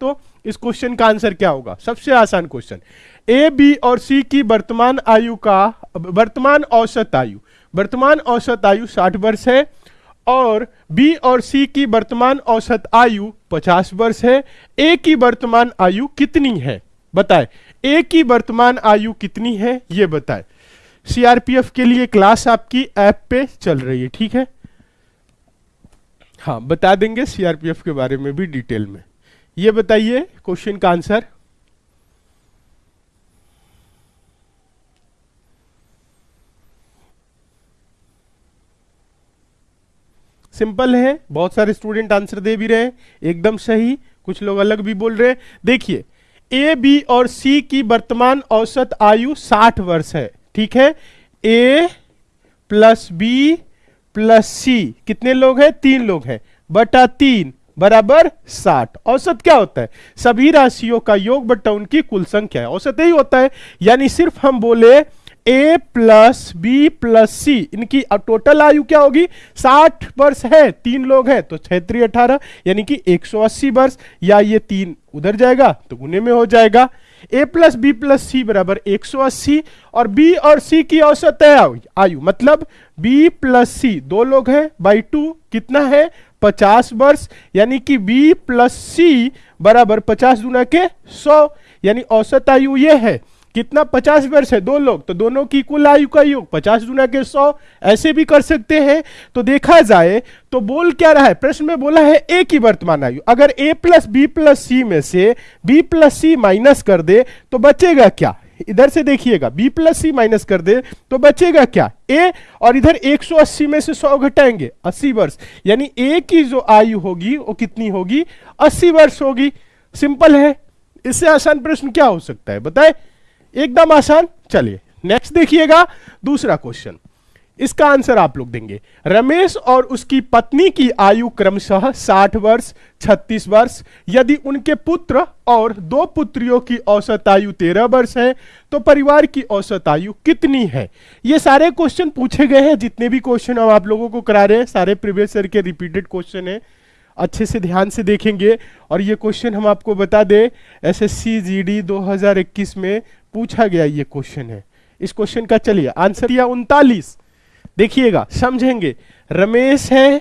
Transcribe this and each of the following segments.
तो इस क्वेश्चन का आंसर क्या होगा? सबसे आसान क्वेश्चन ए बी और सी की वर्तमान आयु का, वर्तमान औसत आयु. वर्तमान औसत आयु 60 वर्ष है और बी और सी की वर्तमान औसत आयु 50 वर्ष है. ए की वर्तमान आयु कितनी है? बताए। ए की वर्तमान आयु कितनी है? ये बताए। सीआरपीएफ के लिए क्लास आपकी ऐप पे चल रही है, ठीक है? हाँ बता देंगे सीआरपीएफ के बारे में भी डिटेल में। ये बताइए क्वेश्चन का आंसर सिंपल है, बहुत सारे स्टूडेंट आंसर दे भी रहे हैं, एकदम सही, कुछ लोग अलग भी बोल रहे हैं। देखिए ए बी और सी की वर्तमान औसत आयु 60 वर्ष है, ठीक है? A plus B plus C कितने लोग हैं? तीन लोग हैं, बटा तीन। बराबर साठ। औसत क्या होता है? सभी राशियों का योग बटा उनकी कुल संख्या है। औसत यही होता है, यानी सिर्फ़ हम बोले A plus B plus C इनकी टोटल आयु क्या होगी? साठ वर्ष है, तीन लोग हैं तो छत्री अठारह, यानी कि 180 वर्ष। या ये तीन उधर जाएगा तो गुने में हो जाएगा। A plus B plus C बराबर 180 और बी और सी की औसत है आयु। मतलब बी प्लस सी दो लोग हैं बाई टू कितना है? 50 वर्ष, यानी कि बी प्लस सी बराबर 50 गुना के 100 यानी औसत आयु ये है, कितना पचास वर्ष है? दो लोग तो दोनों की कुल आयु का योग पचास गुना के सौ। ऐसे भी कर सकते हैं। तो देखा जाए तो बोल क्या रहा है? प्रश्न में बोला है ए की वर्तमान आयु। अगर A plus B plus C में से बी प्लस सी माइनस कर दे तो बचेगा क्या? इधर से देखिएगा बी प्लस सी माइनस कर दे तो बचेगा क्या? ए और इधर 180 में से 100 घटाएँगे 80 वर्ष। यानी ए की जो आयु होगी, वो कितनी होगी? 80 वर्ष होगी। सिंपल है। इससे आसान प्रश्न क्या हो सकता है? बताए। एकदम आसान। चलिए नेक्स्ट देखिएगा। दूसरा क्वेश्चन इसका आंसर आप लोग देंगे। रमेश और उसकी पत्नी की आयु क्रमशः 60 वर्ष 36 वर्ष। यदि उनके पुत्र और दो पुत्रियों की औसत आयु 13 वर्ष है तो परिवार की औसत आयु कितनी है? ये सारे क्वेश्चन पूछे गए हैं। जितने भी क्वेश्चन हम आप लोगों को करा रहे हैं, सारे प्रीवियस ईयर के रिपीटेड क्वेश्चन है। अच्छे से ध्यान से देखेंगे। और ये क्वेश्चन हम आपको बता दें S S C G D में पूछा गया ये क्वेश्चन है। इस क्वेश्चन का चलिए, आंसर दिया उनतालीस। देखिएगा, समझेंगे। रमेश है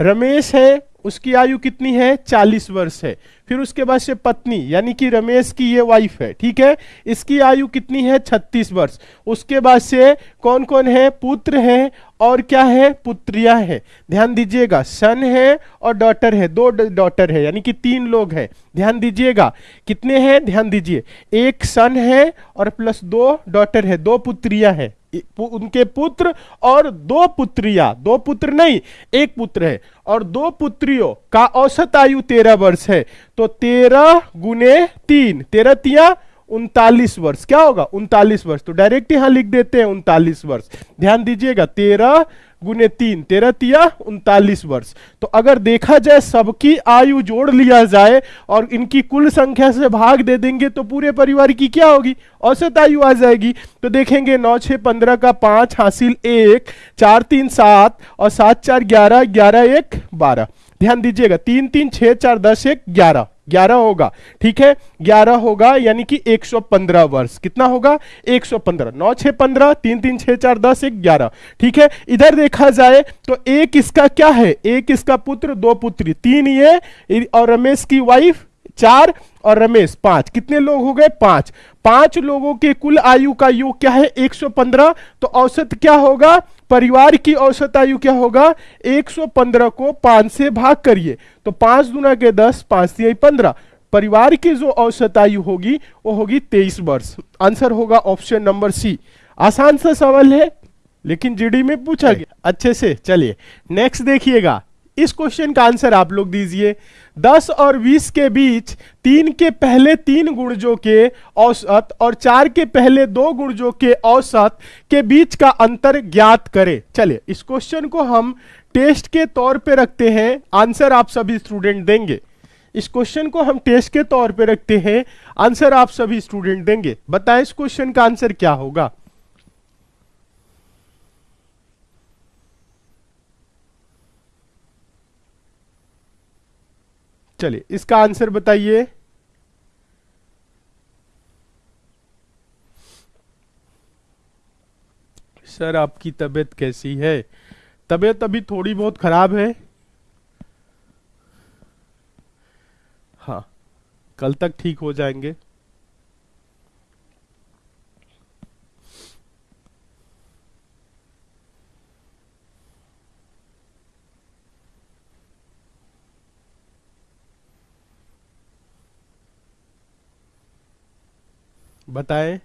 रमेश है, उसकी आयु कितनी है? चालीस वर्ष है। फिर उसके बाद से पत्नी, यानी कि रमेश की ये वाइफ है, ठीक है? इसकी आयु कितनी है? छत्तीस वर्ष। उसके बाद से कौन कौन है? पुत्र है, और क्या है? पुत्रिया है। ध्यान दीजिएगा, सन है और डॉटर है। दो डॉटर है, यानी कि तीन लोग हैं। ध्यान दीजिएगा, कितने हैं? ध्यान दीजिए। एक सन है और प्लस दो डॉटर है, दो पुत्रिया है। उनके पुत्र और दो पुत्रिया। दो पुत्र नहीं, एक पुत्र है। और दो पुत्रियों का औसत आयु तेरह वर्ष है। तो तेरह गुने तीन, तेरह तिया उनतालीस वर्ष। क्या होगा? उनतालीस वर्ष। तो डायरेक्ट यहाँ लिख देते हैं उनतालीस वर्ष। ध्यान दीजिएगा, तेरह गुने तीन तेरह तिया उनतालीस वर्ष। तो अगर देखा जाए सबकी आयु जोड़ लिया जाए और इनकी कुल संख्या से भाग दे देंगे तो पूरे परिवार की क्या होगी? औसत आयु आ जाएगी। तो देखेंगे, नौ छः पंद्रह का पाँच, हासिल एक, चार, तीन, सात और सात, चार, ग्यारह ग्यारह, एक, बारह। ध्यान दीजिएगा, तीन तीन छः चार, दस, एक, ग्यारह। ग्यारह होगा, ठीक है? ग्यारह होगा, यानी कि 115 वर्ष। कितना होगा? 115 नौ छह पंद्रह, तीन तीन छह चार दस, एक ग्यारह, ठीक है? इधर देखा जाए तो एक इसका क्या है? एक इसका पुत्र, दो पुत्री, तीन ये और रमेश की वाइफ चार, और रमेश, पाँच। कितने लोग हो गए? पाँच। पाँच लोगों के कुल आयु का योग क्या है? 115 तो औसत क्या होगा? परिवार की औसत आयु क्या होगा? 115 को पाँच से भाग करिए। तो पाँच दुना के दस पाँच से पंद्रह। परिवार की जो औसत आयु होगी वो होगी तेईस वर्ष। आंसर होगा ऑप्शन नंबर सी। आसान सा सवाल है लेकिन जीडी में पूछा गया। अच्छे से चलिए। नेक्स्ट देखिएगा। इस क्वेश्चन का आंसर आप लोग दीजिए। 10 और 20 के बीच तीन के पहले तीन गुणजों के औसत और चार के पहले दो गुणजों के औसत के बीच का अंतर ज्ञात करें। चलिए, इस क्वेश्चन को हम टेस्ट के तौर पे रखते हैं। आंसर आप सभी स्टूडेंट देंगे। इस क्वेश्चन को हम टेस्ट के तौर पे रखते हैं। आंसर आप सभी स्टूडेंट देंगे। बताएँ इस क्वेश्चन का आंसर क्या होगा। चलिए, इसका आंसर बताइए। सर, आपकी तबीयत कैसी है? तबीयत अभी थोड़ी बहुत खराब है। हाँ कल तक ठीक हो जाएँगे। बताएँ।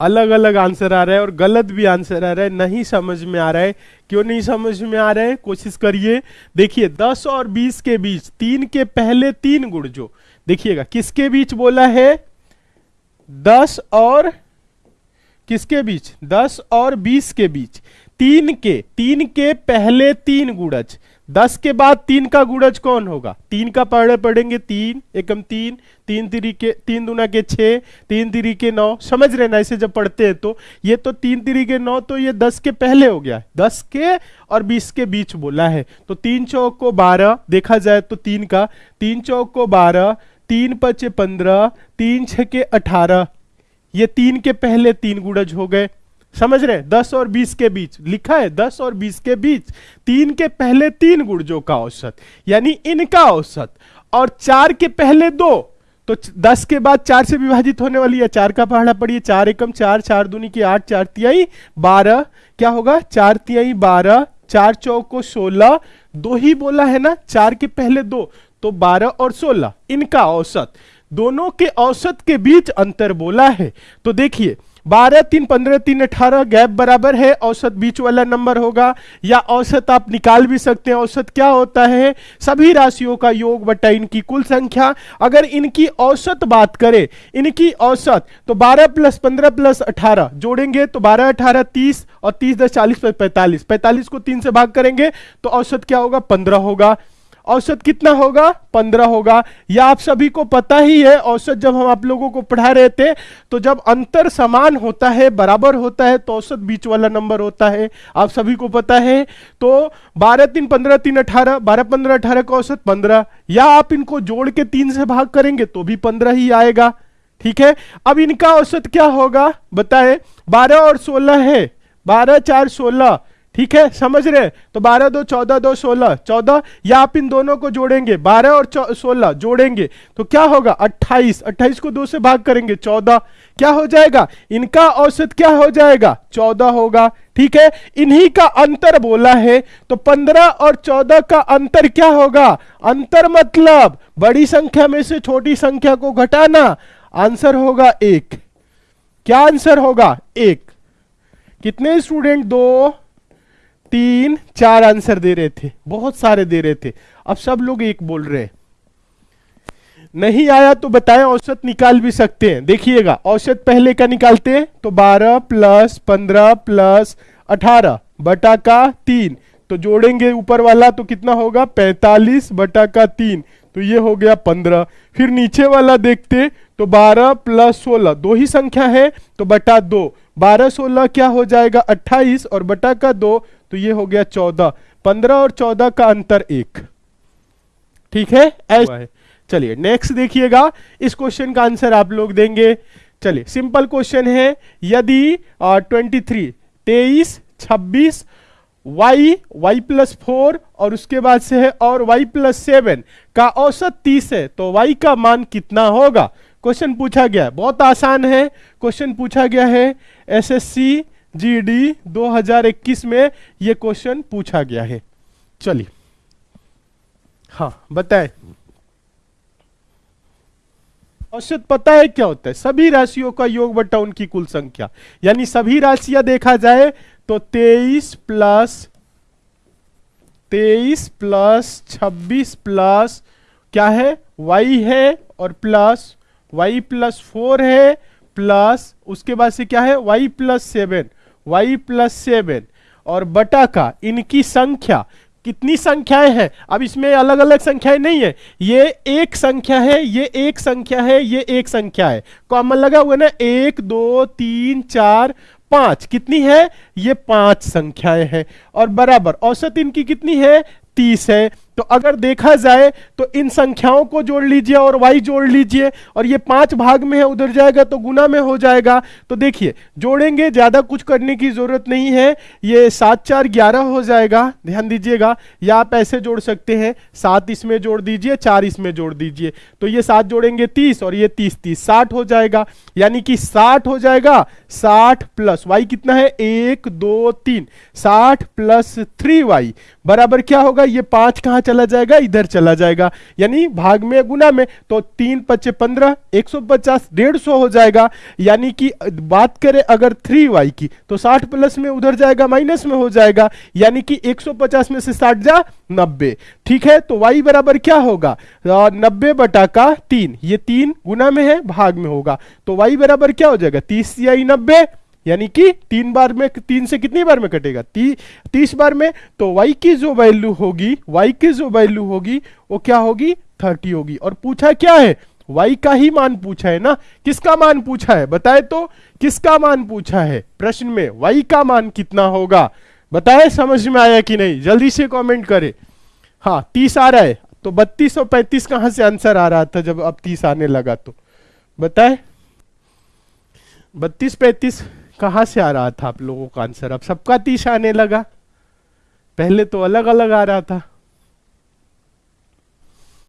अलग अलग आंसर आ रहा है और गलत भी आंसर आ रहा है। नहीं समझ में आ रहा है। क्यों नहीं समझ में आ रहा है? कोशिश करिए। देखिए, दस और बीस के बीच, तीन के पहले तीन गुड़ जो। देखिएगा, किसके बीच बोला है? दस और किसके बीच? दस और बीस के बीच। तीन के तीन के पहले तीन गुणज। दस के बाद तीन का गुड़ज कौन होगा? तीन का पढ़े पढ़ेंगे तीन, एकम तीन तीन तिरी के, तीन दुना के छः तीन तिरी के नौ। समझ रहे ना ऐसे जब पढ़ते हैं तो। ये तो तीन तिरी के नौ तो ये दस के पहले हो गया है। दस के और बीस के बीच बोला है। तो तीन चौक को बारह, देखा जाए तो तीन का। तीन चौक को बारह, तीन पचे पंद्रह, तीन छ के अठारह। ये तीन के पहले तीन गुड़ज हो गए। समझ रहे दस और बीस के बीच। लिखा है दस और बीस के बीच। तीन के पहले तीन गुर्जों का औसत, यानी इनका औसत। और चार के पहले दो तो दस के बाद चार से विभाजित होने वाली है। चार का पहाड़ा पड़िए, चार एकम, चार चार दूनी की आठ, चार तिहाई, बारह। क्या होगा? चार तिहाई, बारह, चार चौक को सोलह। दो ही बोला है ना, चार के पहले दो तो बारह और सोलह। इनका औसत। दोनों के औसत के बीच अंतर बोला है। तो देखिए, बारह तीन पंद्रह तीन अठारह गैप बराबर है, औसत बीच वाला नंबर होगा, या औसत आप निकाल भी सकते हैं, औसत क्या होता है? सभी राशियों का योग बटा इनकी कुल संख्या। अगर इनकी औसत बात करें, इनकी औसत तो 12 प्लस 15 प्लस 18 जोड़ेंगे तो 12 18 30 और 30 दस चालीस, पैंतालीस पैंतालीस को तीन से भाग करेंगे तो औसत क्या होगा? 15 होगा। औसत कितना होगा? पंद्रह होगा। या आप सभी को पता ही है, औसत जब हम आप लोगों को पढ़ा रहे थे तो जब अंतर समान होता है, बराबर होता है तो औसत बीच वाला नंबर होता है। आप सभी को पता है? तो बारह तीन पंद्रह तीन अठारह, बारह पंद्रह अठारह का औसत पंद्रह। या आप इनको जोड़ के तीन से भाग करेंगे तो भी पंद्रह ही आएगा। ठीक है? अब इनका औसत क्या होगा? बताए। बारह और सोलह है। बारह चार सोलह। ठीक है? समझ रहे तो बारह, दो, चौदह, दो, सोलह। चौदह, या आप इन दोनों को जोड़ेंगे। बारह और सोलह, जोड़ेंगे। तो क्या होगा? अट्ठाईस। अट्ठाईस को दो से भाग करेंगे। चौदह। क्या हो जाएगा? इनका औसत क्या हो जाएगा? चौदह होगा। ठीक है? इन्हीं का अंतर बोला है। तो पंद्रह और चौदह का अंतर क्या होगा? अंतर मतलब बड़ी संख्या में से छोटी संख्या को घटाना। आंसर होगा एक। क्या आंसर होगा? एक। कितने स्टूडेंट? दो। तीन चार आंसर दे रहे थे। बहुत सारे दे रहे थे। अब सब लोग एक बोल रहे हैं। नहीं आया तो बताएँ, औसत निकाल भी सकते हैं। देखिएगा, औसत पहले का निकालते हैं तो 12 प्लस पंद्रह प्लस अठारह, बटा का तीन। तो जोड़ेंगे ऊपर वाला तो कितना होगा? 45 बटा का तीन। तो ये हो गया 15 फिर नीचे वाला देखते तो 12 प्लस 16 दो ही संख्या है तो बटा दो। बारह सोलह क्या हो जाएगा? 28 और बटा का दो तो ये हो गया चौदह। पंद्रह और चौदह का अंतर एक। ठीक है? ऐसा है। चलिए नेक्स्ट देखिएगा। इस क्वेश्चन का आंसर आप लोग देंगे। चलिए सिंपल क्वेश्चन है। यदि ट्वेंटी थ्री तेईस छब्बीस y y प्लस फोर और उसके बाद से है और y प्लस सेवन का औसत तीस है तो y का मान कितना होगा? क्वेश्चन पूछा गया। बहुत आसान है। क्वेश्चन पूछा गया है एसएससी जीडी 2021 में ये क्वेश्चन पूछा गया है। चलिए। हाँ बताए। औसत पता है क्या होता है? सभी राशियों का योग बटा उनकी कुल संख्या। यानी सभी राशियाँ देखा जाए तो 23 प्लस, तेईस प्लस, छब्बीस प्लस क्या है? y है और प्लस y प्लस फोर है, प्लस उसके बाद से क्या है? y plus seven. Y plus seven और बटा का, इनकी संख्या। कितनी संख्याएँ हैं? अब इसमें अलग अलग संख्याएँ नहीं है। ये एक संख्या है, ये एक संख्या है, ये एक संख्या है। कॉमन लगा हुआ ना, एक, दो, तीन, चार, पाँच। कितनी है? ये पाँच संख्याएँ हैं। और बराबर औसत इनकी कितनी है? तीस है। तो अगर देखा जाए तो इन संख्याओं को जोड़ लीजिए और y जोड़ लीजिए, और ये पाँच भाग में है, उधर जाएगा तो गुना में हो जाएगा। तो देखिए, जोड़ेंगे, ज़्यादा कुछ करने की ज़रूरत नहीं है, ये सात चार ग्यारह हो जाएगा, ध्यान दीजिएगा। या आप ऐसे जोड़ सकते हैं, सात इसमें जोड़ दीजिए, चार इसमें जोड़ दीजिए। तो ये सात जोड़ेंगे तीस, और ये तीस तीस, साठ हो जाएगा। यानी कि साठ हो जाएगा, साठ प्लस वाई कितना है? एक, दो, तीन, साठ प्लस थ्री वाई बराबर क्या होगा? ये पाँच कहाँ चला जाएगा, इधर चला जाएगा। यानी भाग में गुना में तो तीन पच्चे पंद्रह, एक सौ पचास, डेढ़ सौ हो जाएगा। यानी कि बात करें अगर थ्री वाई की तो साठ प्लस में उधर जाएगा, माइनस में हो जाएगा। यानी कि एक सौ पचास में से साठ जा नब्बे। ठीक है? तो वाई बराबर क्या होगा? नब्बे बटा का तीन। ये तीन गुना में है, भाग में होगा। तो वाई बराबर क्या हो जाएगा? तीस या नब्बे। यानी कि तीन बार में तीन से कितनी बार में कटेगा? ती, तीस बार में तो y की जो वैल्यू होगी y की जो वैल्यू होगी वो क्या होगी? थर्टी होगी। और पूछा क्या है? y का ही मान पूछा है ना? किसका मान पूछा है? बताए तो किसका मान पूछा है? प्रश्न में y का मान कितना होगा? बताए समझ में आया कि नहीं? जल्दी से कमेंट करे। हाँ तीस आ रहा है तो बत्तीस और पैंतीस कहाँ से आंसर आ रहा था जब अब तीस आने लगा तो? बताए। बत्तीस पैंतीस कहाँ से आ रहा था आप लोगों का आंसर अब सबका तीस आने लगा। पहले तो अलग अलग आ रहा था।